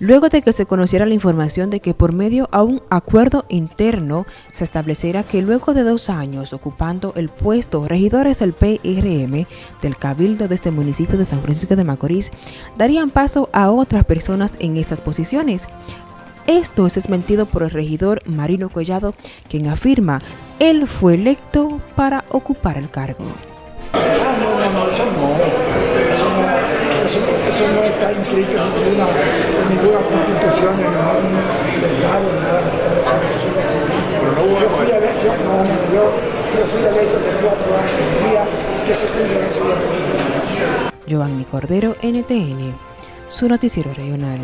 luego de que se conociera la información de que por medio a un acuerdo interno se estableciera que luego de dos años ocupando el puesto regidores del PRM del Cabildo de este municipio de San Francisco de Macorís darían paso a otras personas en estas posiciones. Esto es desmentido por el regidor Marino Collado, quien afirma él fue electo para ocupar el cargo. Ah, eso no. Eso no está inscrito en ninguna, en letrado, en nada de Yo fui electo, yo, no, no, yo, yo fui electo cuatro años, el día que se cumple ese día. Giovanni Cordero, NTN, su noticiero regional.